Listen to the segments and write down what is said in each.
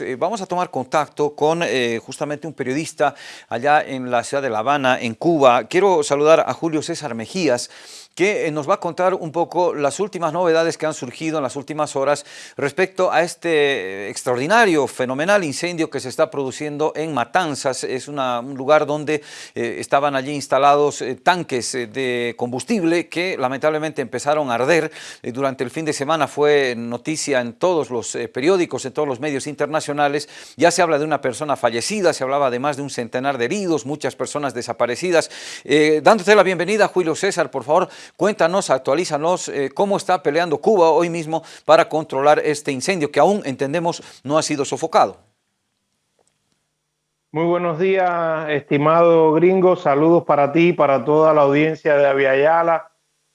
Eh, vamos a tomar contacto con eh, justamente un periodista allá en la ciudad de La Habana, en Cuba. Quiero saludar a Julio César Mejías, que eh, nos va a contar un poco las últimas novedades que han surgido en las últimas horas respecto a este extraordinario, fenomenal incendio que se está produciendo en Matanzas. Es un lugar donde eh, estaban allí instalados eh, tanques de combustible que lamentablemente empezaron a arder. durante el fin de semana fue noticia en todos los periódicos, en todos los medios internacionales. Ya se habla de una persona fallecida, se hablaba de más de un centenar de heridos, muchas personas desaparecidas. dándote la bienvenida, Julio César, por favor, Cuéntanos, actualízanos eh, cómo está peleando Cuba hoy mismo para controlar este incendio que aún entendemos no ha sido sofocado. Muy buenos días, estimado gringo. Saludos para ti, para toda la audiencia de Aviala.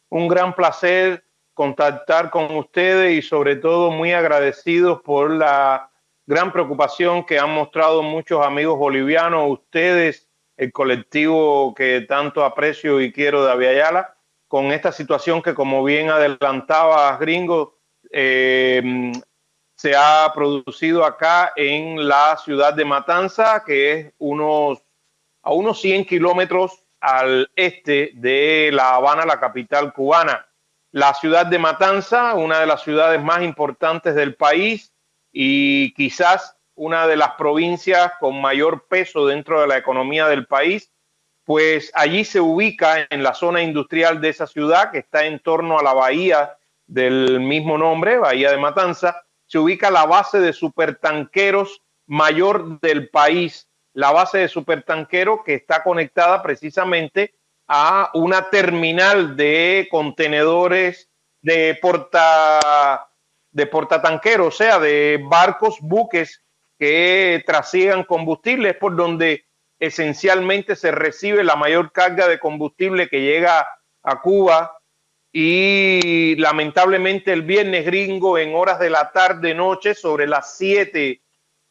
Un gran placer contactar con ustedes y sobre todo muy agradecidos por la gran preocupación que han mostrado muchos amigos bolivianos, ustedes, el colectivo que tanto aprecio y quiero de Aviala con esta situación que, como bien adelantaba Gringo, eh, se ha producido acá en la ciudad de Matanza, que es a unos 100 kilómetros al este de La Habana, la capital cubana. La ciudad de Matanza, una de las ciudades más importantes del país y quizás una de las provincias con mayor peso dentro de la economía del país, pues allí se ubica en la zona industrial de esa ciudad, que está en torno a la bahía del mismo nombre, Bahía de Matanza, se ubica la base de supertanqueros mayor del país, la base de supertanqueros que está conectada precisamente a una terminal de contenedores de porta de portatanqueros, o sea, de barcos, buques que trasigan combustibles por donde esencialmente se recibe la mayor carga de combustible que llega a Cuba y lamentablemente el viernes gringo en horas de la tarde noche sobre las 7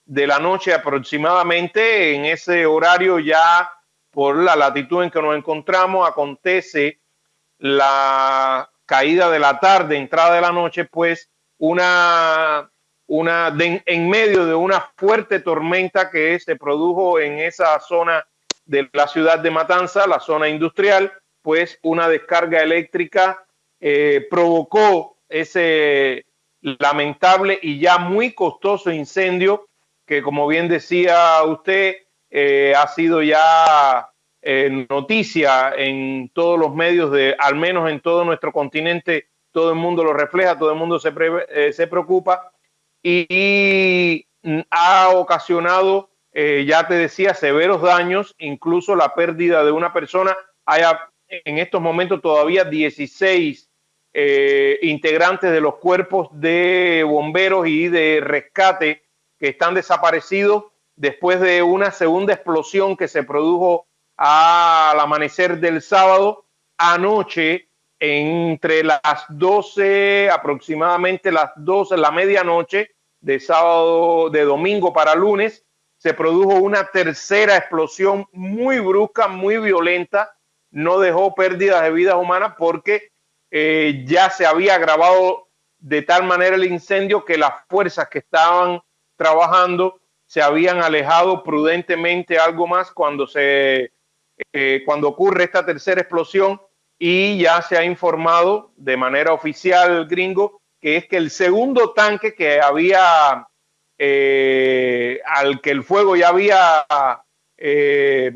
de la noche aproximadamente en ese horario ya por la latitud en que nos encontramos acontece la caída de la tarde entrada de la noche pues una una, en medio de una fuerte tormenta que se produjo en esa zona de la ciudad de Matanza, la zona industrial, pues una descarga eléctrica eh, provocó ese lamentable y ya muy costoso incendio que, como bien decía usted, eh, ha sido ya eh, noticia en todos los medios de, al menos en todo nuestro continente, todo el mundo lo refleja, todo el mundo se, se preocupa y, ha ocasionado, eh, ya te decía, severos daños, incluso la pérdida de una persona. Hay en estos momentos todavía 16 eh, integrantes de los cuerpos de bomberos y de rescate que están desaparecidos después de una segunda explosión que se produjo al amanecer del sábado anoche entre las 12, aproximadamente las 12, la medianoche de sábado, de domingo para lunes, se produjo una tercera explosión muy brusca, muy violenta, no dejó pérdidas de vidas humanas porque eh, ya se había agravado de tal manera el incendio que las fuerzas que estaban trabajando se habían alejado prudentemente. Algo más cuando se eh, cuando ocurre esta tercera explosión y ya se ha informado de manera oficial gringo que es que el segundo tanque que había, eh, al que el fuego ya había, eh,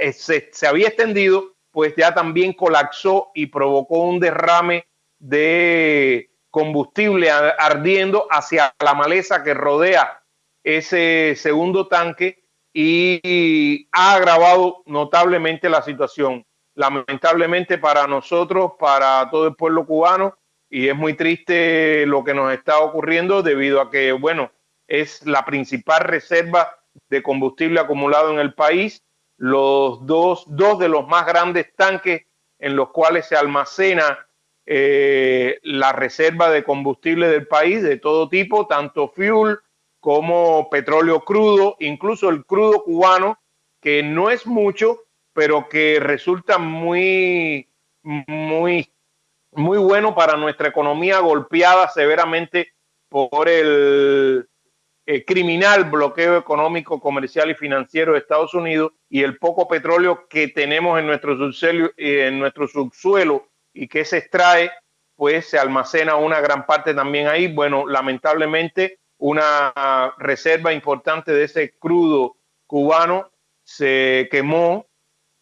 eh, se, había extendido, pues ya también colapsó y provocó un derrame de combustible ardiendo hacia la maleza que rodea ese segundo tanque y ha agravado notablemente la situación lamentablemente para nosotros, para todo el pueblo cubano, y es muy triste lo que nos está ocurriendo debido a que, bueno, es la principal reserva de combustible acumulado en el país, los dos, dos de los más grandes tanques en los cuales se almacena eh, la reserva de combustible del país de todo tipo, tanto fuel como petróleo crudo, incluso el crudo cubano, que no es mucho, pero que resulta muy, muy, muy bueno para nuestra economía golpeada severamente por el, eh, criminal bloqueo económico, comercial y financiero de Estados Unidos y el poco petróleo que tenemos en nuestro subsuelo, en nuestro subsuelo y que se extrae, pues se almacena una gran parte también ahí. Bueno, lamentablemente una reserva importante de ese crudo cubano se quemó,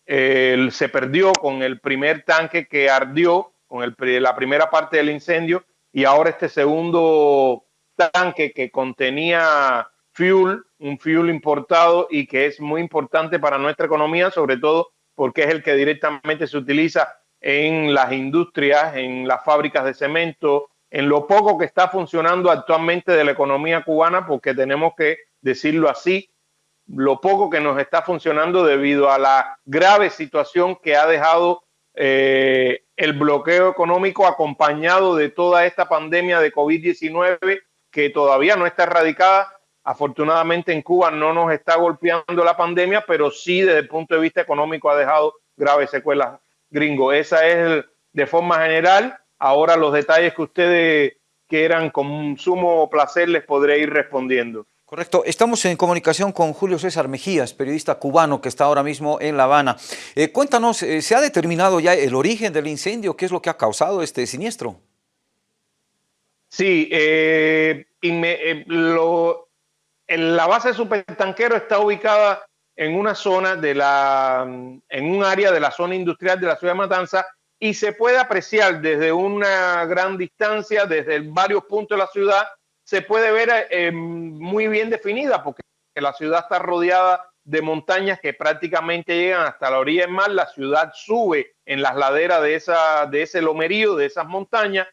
se perdió con el primer tanque que ardió, con la primera parte del incendio, y ahora este segundo tanque que contenía fuel, un fuel importado y que es muy importante para nuestra economía, sobre todo porque es el que directamente se utiliza en las industrias, en las fábricas de cemento, en lo poco que está funcionando actualmente de la economía cubana, porque tenemos que decirlo así, lo poco que nos está funcionando debido a la grave situación que ha dejado eh, el bloqueo económico acompañado de toda esta pandemia de COVID-19 que todavía no está erradicada. Afortunadamente en Cuba no nos está golpeando la pandemia, pero sí desde el punto de vista económico ha dejado graves secuelas gringo. Esa es de forma general. Ahora los detalles que ustedes quieran con sumo placer les podré ir respondiendo. Correcto. Estamos en comunicación con Julio César Mejías, periodista cubano que está ahora mismo en La Habana. Eh, cuéntanos, eh, ¿se ha determinado ya el origen del incendio? ¿Qué es lo que ha causado este siniestro? Sí, eh, lo, en la base de supertanquero está ubicada en una zona de la, en un área de la zona industrial de la ciudad de Matanza y se puede apreciar desde una gran distancia, desde varios puntos de la ciudad, se puede ver eh, muy bien definida porque la ciudad está rodeada de montañas que prácticamente llegan hasta la orilla del mar, la ciudad sube en las laderas de, esa, de ese lomerío, de esas montañas,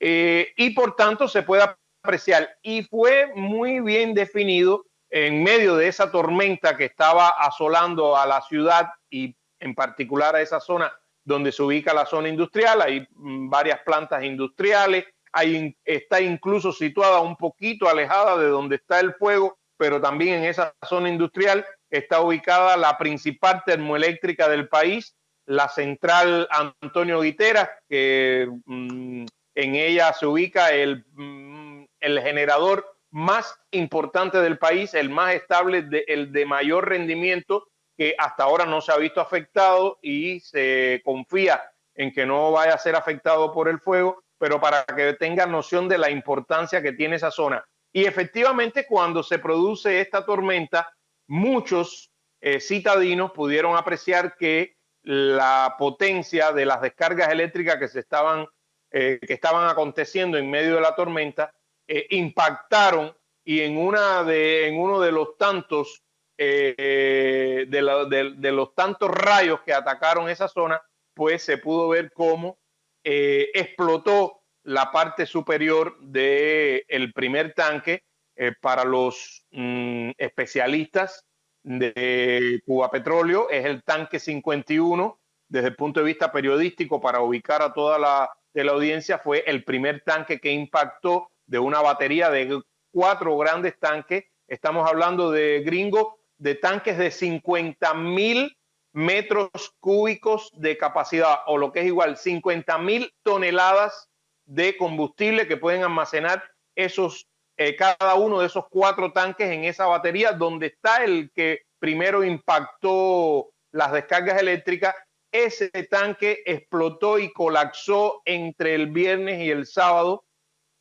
eh, y por tanto se puede apreciar. Y fue muy bien definido en medio de esa tormenta que estaba asolando a la ciudad y en particular a esa zona donde se ubica la zona industrial, hay mm, varias plantas industriales, hay, está incluso situada un poquito alejada de donde está el fuego, pero también en esa zona industrial está ubicada la principal termoeléctrica del país, la central Antonio Guiteras, que mm, en ella se ubica el, mm, el generador más importante del país, el más estable, el de mayor rendimiento que hasta ahora no se ha visto afectado y se confía en que no vaya a ser afectado por el fuego, pero para que tengan noción de la importancia que tiene esa zona. Y efectivamente, cuando se produce esta tormenta, muchos eh, citadinos pudieron apreciar que la potencia de las descargas eléctricas que se estaban, eh, que estaban aconteciendo en medio de la tormenta eh, impactaron y en, una de, en uno de los tantos eh, de, los tantos rayos que atacaron esa zona, pues se pudo ver cómo eh, explotó la parte superior del el primer tanque para los mm, especialistas de Cuba Petróleo. Es el tanque 51 desde el punto de vista periodístico para ubicar a toda la audiencia. Fue el primer tanque que impactó de una batería de cuatro grandes tanques. Estamos hablando de gringo, de tanques de 50 mil metros cúbicos de capacidad, o lo que es igual, 50 mil toneladas de combustible que pueden almacenar esos, eh, cada uno de esos cuatro tanques en esa batería, donde está el que primero impactó las descargas eléctricas. Ese tanque explotó y colapsó entre el viernes y el sábado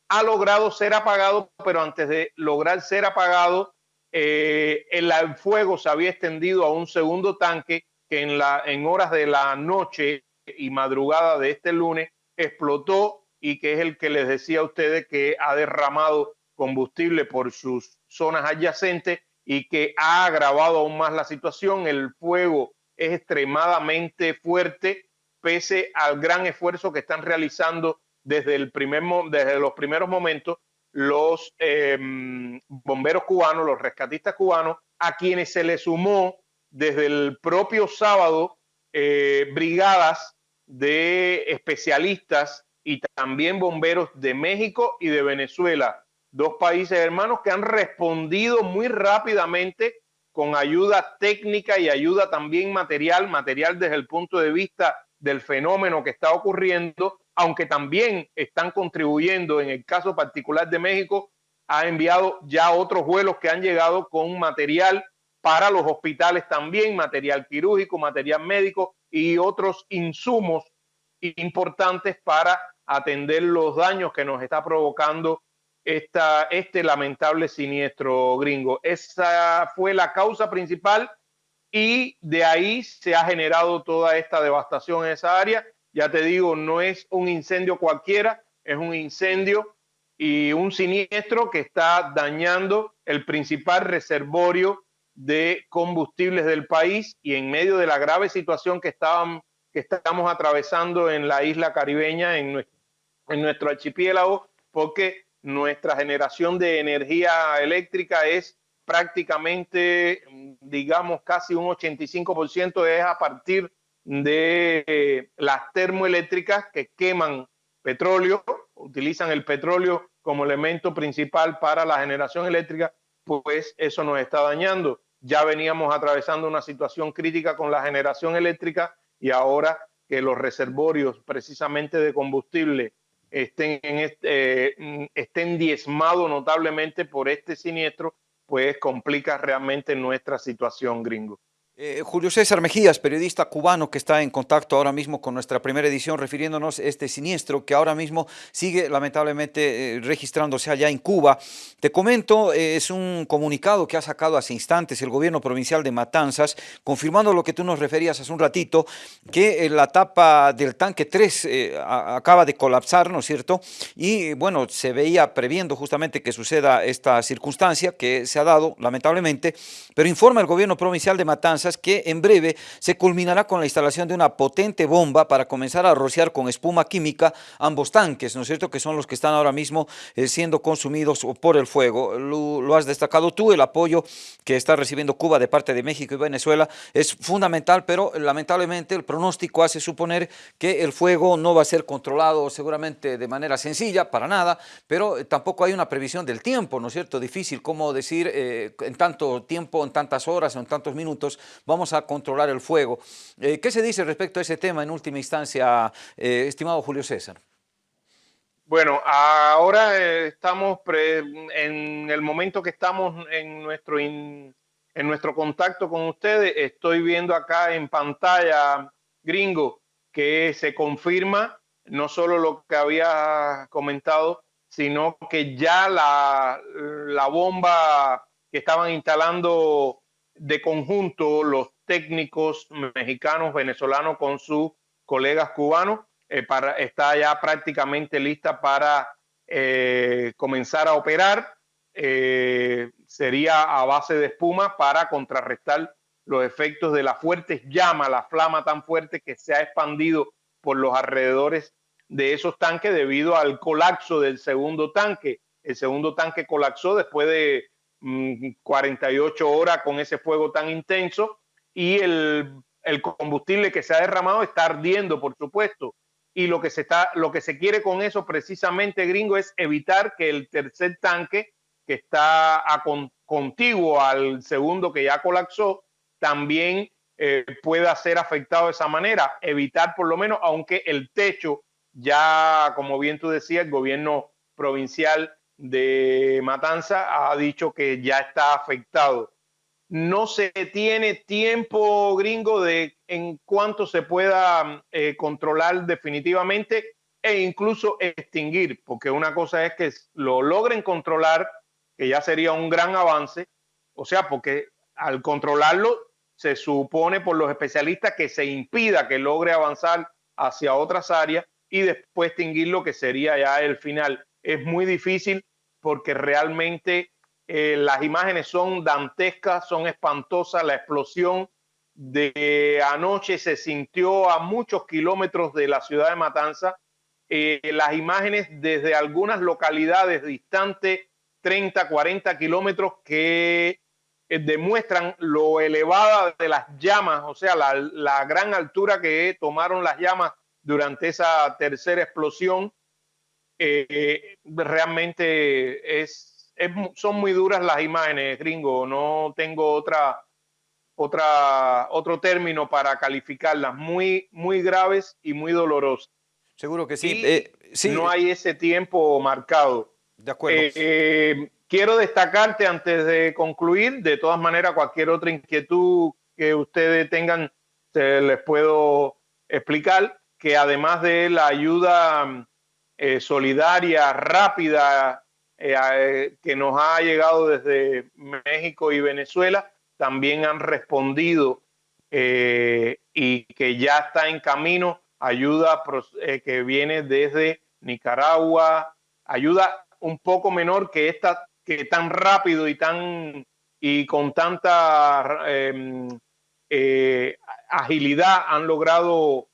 ha logrado ser apagado, pero antes de lograr ser apagado, eh, el, fuego se había extendido a un segundo tanque en, la, en horas de la noche y madrugada de este lunes explotó y que es el que les decía a ustedes que ha derramado combustible por sus zonas adyacentes y que ha agravado aún más la situación. El fuego es extremadamente fuerte pese al gran esfuerzo que están realizando desde, el primer, desde los primeros momentos los em, bomberos cubanos, los rescatistas cubanos, a quienes se le sumó desde el propio sábado eh, brigadas de especialistas y también bomberos de México y de Venezuela, dos países hermanos que han respondido muy rápidamente con ayuda técnica y ayuda también material, material desde el punto de vista del fenómeno que está ocurriendo aunque también están contribuyendo, en el caso particular de México, ha enviado ya otros vuelos que han llegado con material para los hospitales también, material quirúrgico, material médico y otros insumos importantes para atender los daños que nos está provocando esta, este lamentable siniestro gringo. Esa fue la causa principal y de ahí se ha generado toda esta devastación en esa área. Ya te digo, no es un incendio cualquiera, es un incendio y un siniestro que está dañando el principal reservorio de combustibles del país y en medio de la grave situación que, estaban, que estamos atravesando en la isla caribeña, en nuestro, en nuestro archipiélago, porque nuestra generación de energía eléctrica es prácticamente, digamos, casi un 85% es a partir de las termoeléctricas que queman petróleo, utilizan el petróleo como elemento principal para la generación eléctrica, pues eso nos está dañando. Ya veníamos atravesando una situación crítica con la generación eléctrica y ahora que los reservorios precisamente de combustible estén, eh, estén diezmados notablemente por este siniestro, pues complica realmente nuestra situación, gringo. Eh, Julio César Mejías, periodista cubano que está en contacto ahora mismo con nuestra primera edición, refiriéndonos a este siniestro que ahora mismo sigue lamentablemente eh, registrándose allá en Cuba. Te comento, eh, es un comunicado que ha sacado hace instantes el gobierno provincial de Matanzas, confirmando lo que tú nos referías hace un ratito, que la tapa del tanque 3 acaba de colapsar, ¿no es cierto? Y bueno, se veía previendo justamente que suceda esta circunstancia que se ha dado lamentablemente, pero informa el gobierno provincial de Matanzas que en breve se culminará con la instalación de una potente bomba para comenzar a rociar con espuma química ambos tanques, ¿no es cierto?, que son los que están ahora mismo eh, siendo consumidos por el fuego. Lo, has destacado tú, el apoyo que está recibiendo Cuba de parte de México y Venezuela es fundamental, pero lamentablemente el pronóstico hace suponer que el fuego no va a ser controlado seguramente de manera sencilla, para nada, pero tampoco hay una previsión del tiempo, ¿no es cierto?, difícil como decir eh, en tanto tiempo, en tantas horas en tantos minutos vamos a controlar el fuego. Eh, ¿Qué se dice respecto a ese tema en última instancia, eh, estimado Julio César? Bueno, ahora eh, estamos en el momento que estamos en nuestro, en nuestro contacto con ustedes, estoy viendo acá en pantalla, gringo, que se confirma no solo lo que había comentado, sino que ya la bomba que estaban instalando de conjunto los técnicos mexicanos, venezolanos con sus colegas cubanos, eh, está ya prácticamente lista para eh, comenzar a operar. Eh, sería a base de espuma para contrarrestar los efectos de las fuertes llamas, la flama tan fuerte que se ha expandido por los alrededores de esos tanques debido al colapso del segundo tanque. El segundo tanque colapsó después de 48 mm, horas con ese fuego tan intenso y el, combustible que se ha derramado está ardiendo, por supuesto. Y lo que, se está, lo que se quiere con eso precisamente, gringo, es evitar que el tercer tanque, que está contiguo al segundo que ya colapsó, también eh, pueda ser afectado de esa manera. Evitar por lo menos, aunque el techo ya, como bien tú decías, el gobierno provincial de Matanza ha dicho que ya está afectado. No se tiene tiempo gringo de en cuánto se pueda eh, controlar definitivamente e incluso extinguir, porque una cosa es que lo logren controlar, que ya sería un gran avance, o sea, porque al controlarlo se supone por los especialistas que se impida que logre avanzar hacia otras áreas y después extinguirlo, que sería ya el final. Es muy difícil porque realmente eh, las imágenes son dantescas, son espantosas. La explosión de anoche se sintió a muchos kilómetros de la ciudad de Matanza. Eh, las imágenes desde algunas localidades distantes, 30, 40 kilómetros, que eh, demuestran lo elevada de las llamas, o sea, la, la gran altura que tomaron las llamas durante esa tercera explosión eh, realmente es, son muy duras las imágenes, gringo. No tengo otra, otra, otro término para calificarlas. Muy, muy graves y muy dolorosas. Seguro que sí. Eh, sí. No hay ese tiempo marcado. De acuerdo. quiero destacarte antes de concluir, de todas maneras, cualquier otra inquietud que ustedes tengan, les puedo explicar que además de la ayuda eh, solidaria, rápida, eh, eh, que nos ha llegado desde México y Venezuela, también han respondido y que ya está en camino ayuda que viene desde Nicaragua, ayuda un poco menor que esta, que tan rápido y tan y con tanta agilidad han logrado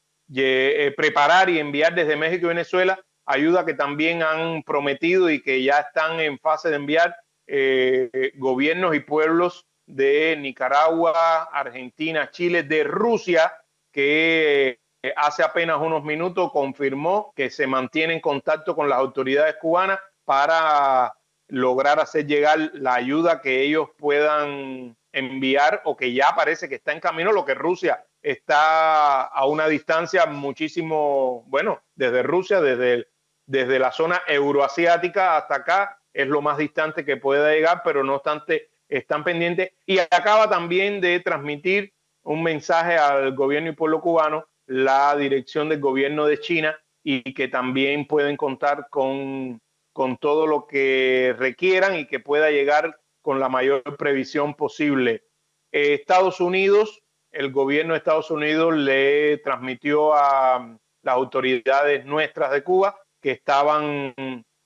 preparar y enviar desde México y Venezuela ayuda que también han prometido y que ya están en fase de enviar eh, gobiernos y pueblos de Nicaragua, Argentina, Chile, de Rusia, que eh, hace apenas unos minutos confirmó que se mantiene en contacto con las autoridades cubanas para lograr hacer llegar la ayuda que ellos puedan enviar o que ya parece que está en camino, lo que Rusia está a una distancia muchísimo, bueno, desde Rusia, desde el desde la zona euroasiática hasta acá es lo más distante que pueda llegar, pero no obstante están pendientes y acaba también de transmitir un mensaje al gobierno y pueblo cubano la dirección del gobierno de China y que también pueden contar con, con todo lo que requieran y que pueda llegar con la mayor previsión posible. Eh, Estados Unidos, el gobierno de Estados Unidos le transmitió a las autoridades nuestras de Cuba que estaban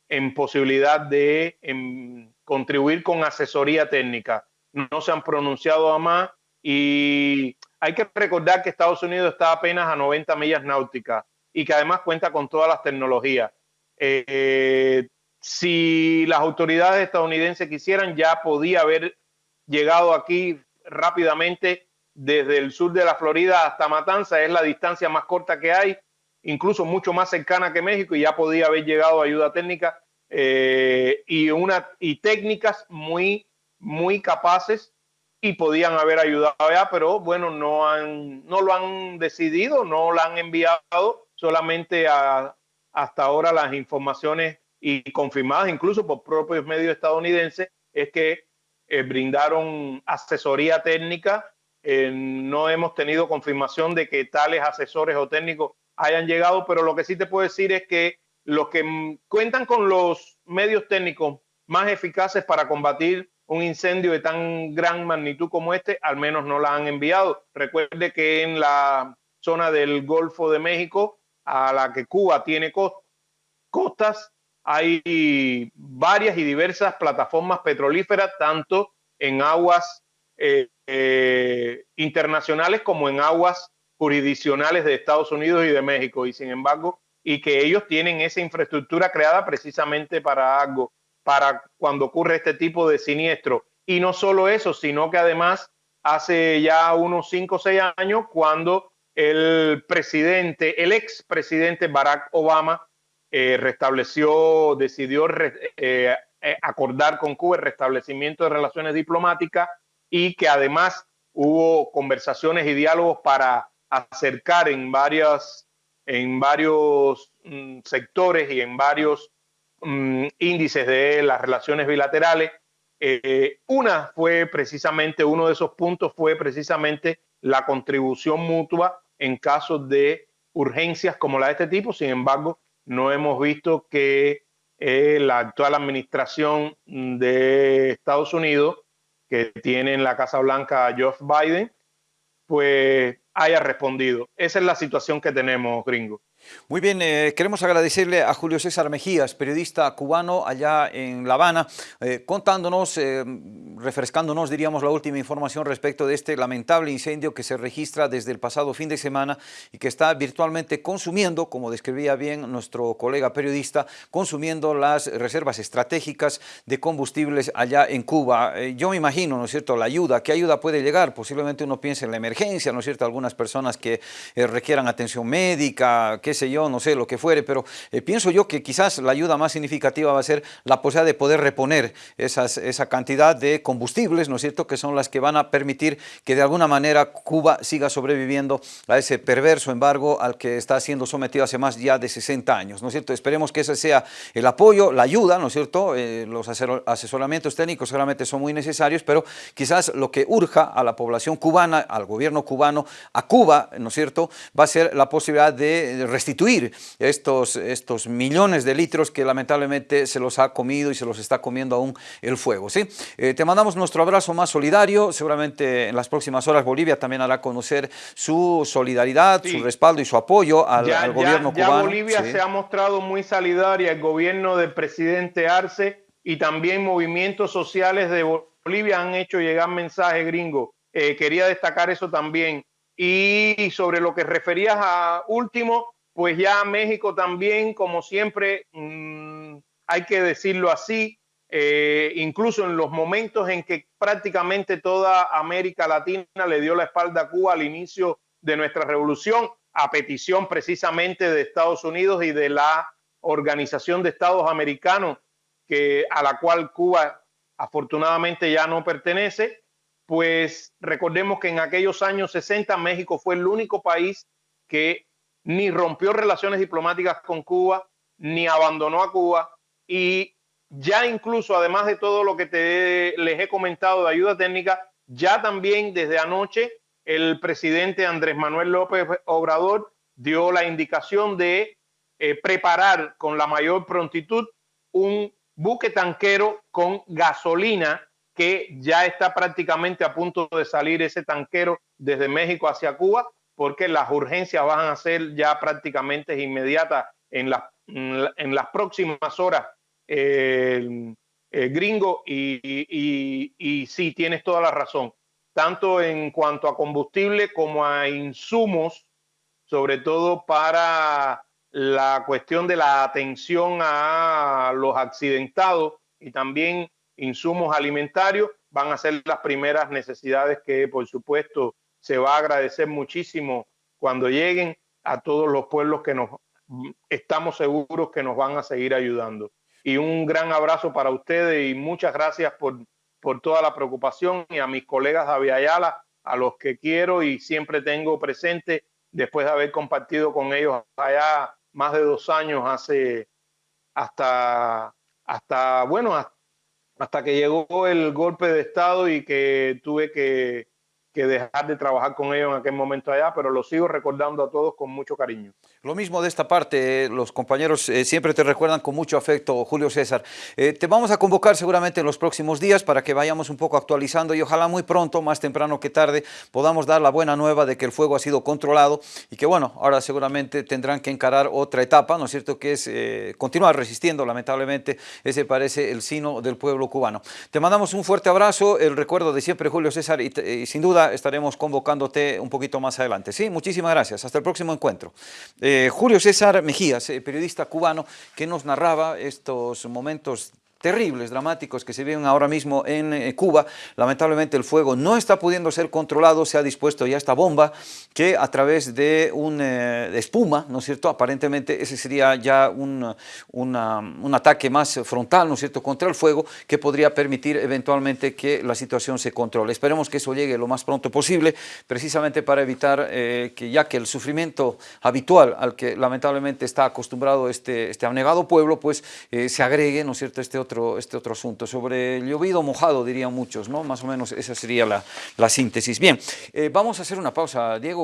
en posibilidad de contribuir con asesoría técnica. No se han pronunciado a más y hay que recordar que Estados Unidos está apenas a 90 millas náuticas y que además cuenta con todas las tecnologías. Eh, si las autoridades estadounidenses quisieran, ya podía haber llegado aquí rápidamente desde el sur de la Florida hasta Matanza, es la distancia más corta que hay incluso mucho más cercana que México y ya podía haber llegado ayuda técnica eh, y, una, y técnicas muy, muy capaces y podían haber ayudado ya, pero bueno, no, han, no lo han decidido, no lo han enviado, solamente hasta ahora las informaciones y confirmadas incluso por propios medios estadounidenses es que eh, brindaron asesoría técnica. Eh, no hemos tenido confirmación de que tales asesores o técnicos hayan llegado, pero lo que sí te puedo decir es que los que cuentan con los medios técnicos más eficaces para combatir un incendio de tan gran magnitud como este, al menos no la han enviado. Recuerde que en la zona del Golfo de México, a la que Cuba tiene costas, hay varias y diversas plataformas petrolíferas, tanto en aguas eh, eh, internacionales como en aguas jurisdiccionales de Estados Unidos y de México y sin embargo, y que ellos tienen esa infraestructura creada precisamente para algo, para cuando ocurre este tipo de siniestro. Y no solo eso, sino que además hace ya unos cinco o seis años, cuando el presidente, el ex presidente Barack Obama eh, restableció, decidió eh, eh, acordar con Cuba el restablecimiento de relaciones diplomáticas y que además hubo conversaciones y diálogos para acercar en, varias, en varios mm, sectores y en varios mm, índices de las relaciones bilaterales. Eh, una fue precisamente, uno de esos puntos fue precisamente la contribución mutua en casos de urgencias como la de este tipo. Sin embargo, no hemos visto que eh, la actual administración de Estados Unidos, que tiene en la Casa Blanca Joe Biden, pues haya respondido. Esa es la situación que tenemos, gringo. Muy bien, eh, queremos agradecerle a Julio César Mejías, periodista cubano allá en La Habana, eh, contándonos, eh, refrescándonos, diríamos, la última información respecto de este lamentable incendio que se registra desde el pasado fin de semana y que está virtualmente consumiendo, como describía bien nuestro colega periodista, consumiendo las reservas estratégicas de combustibles allá en Cuba. yo me imagino, ¿no es cierto?, la ayuda, ¿qué ayuda puede llegar? Posiblemente uno piense en la emergencia, ¿no es cierto?, algunas personas que requieran atención médica, qué sé yo, no sé, lo que fuere, pero eh, pienso yo que quizás la ayuda más significativa va a ser la posibilidad de poder reponer esas, esa cantidad de combustibles, ¿no es cierto?, que son las que van a permitir que de alguna manera Cuba siga sobreviviendo a ese perverso embargo al que está siendo sometido hace más ya de 60 años, ¿no es cierto? Esperemos que ese sea el apoyo, la ayuda, ¿no es cierto? Eh, los asesoramientos técnicos solamente son muy necesarios, pero quizás lo que urja a la población cubana, al gobierno cubano, a Cuba, ¿no es cierto?, va a ser la posibilidad de restituir estos, estos millones de litros que lamentablemente se los ha comido y se los está comiendo aún el fuego, ¿sí? Eh, te mandamos nuestro abrazo más solidario, seguramente en las próximas horas Bolivia también hará conocer su solidaridad, su respaldo y su apoyo al, gobierno cubano. Ya Bolivia se ha mostrado muy solidaria, el gobierno del presidente Arce y también movimientos sociales de Bolivia han hecho llegar mensajes gringos. Eh, quería destacar eso también. Y sobre lo que referías a último, pues ya México también, como siempre, mm, hay que decirlo así, eh, incluso en los momentos en que prácticamente toda América Latina le dio la espalda a Cuba al inicio de nuestra revolución, a petición precisamente de Estados Unidos y de la Organización de Estados Americanos, que, a la cual Cuba afortunadamente ya no pertenece, pues recordemos que en aquellos años 60 México fue el único país que ni rompió relaciones diplomáticas con Cuba, ni abandonó a Cuba. Y ya incluso, además de todo lo que te, les he comentado de ayuda técnica, ya también desde anoche el presidente Andrés Manuel López Obrador dio la indicación de eh, preparar con la mayor prontitud un buque tanquero con gasolina que ya está prácticamente a punto de salir ese tanquero desde México hacia Cuba, porque las urgencias van a ser ya prácticamente inmediatas en, en las próximas horas, gringo, y, y, y sí, tienes toda la razón, tanto en cuanto a combustible como a insumos, sobre todo para la cuestión de la atención a los accidentados y también insumos alimentarios van a ser las primeras necesidades que por supuesto se va a agradecer muchísimo cuando lleguen a todos los pueblos que nos estamos seguros que nos van a seguir ayudando. Y un gran abrazo para ustedes y muchas gracias por, por toda la preocupación y a mis colegas de Aviala, a los que quiero y siempre tengo presente después de haber compartido con ellos allá más de dos años hace hasta, hasta bueno, hasta que llegó el golpe de Estado y que tuve que que dejar de trabajar con ellos en aquel momento allá, pero lo sigo recordando a todos con mucho cariño. Lo mismo de esta parte, los compañeros eh, siempre te recuerdan con mucho afecto, Julio César. Eh, te vamos a convocar seguramente en los próximos días para que vayamos un poco actualizando y ojalá muy pronto, más temprano que tarde, podamos dar la buena nueva de que el fuego ha sido controlado y que bueno, ahora seguramente tendrán que encarar otra etapa, ¿no es cierto?, que es eh, continuar resistiendo, lamentablemente, ese parece el sino del pueblo cubano. Te mandamos un fuerte abrazo, el recuerdo de siempre, Julio César, y sin duda estaremos convocándote un poquito más adelante. Sí, muchísimas gracias. Hasta el próximo encuentro. Eh, Julio César Mejías, eh, periodista cubano, que nos narraba estos momentos terribles, dramáticos que se viven ahora mismo en eh, Cuba. Lamentablemente el fuego no está pudiendo ser controlado, se ha dispuesto ya esta bomba que a través de un eh, espuma, ¿no es cierto? Aparentemente ese sería ya un, un ataque más frontal, ¿no es cierto?, contra el fuego que podría permitir eventualmente que la situación se controle. Esperemos que eso llegue lo más pronto posible, precisamente para evitar eh, que ya que el sufrimiento habitual al que lamentablemente está acostumbrado este, este abnegado pueblo, pues se agregue, ¿no es cierto?, este otro este otro asunto. Sobre llovido mojado, dirían muchos, ¿no? Más o menos esa sería la, la síntesis. Bien, eh, vamos a hacer una pausa, Diego.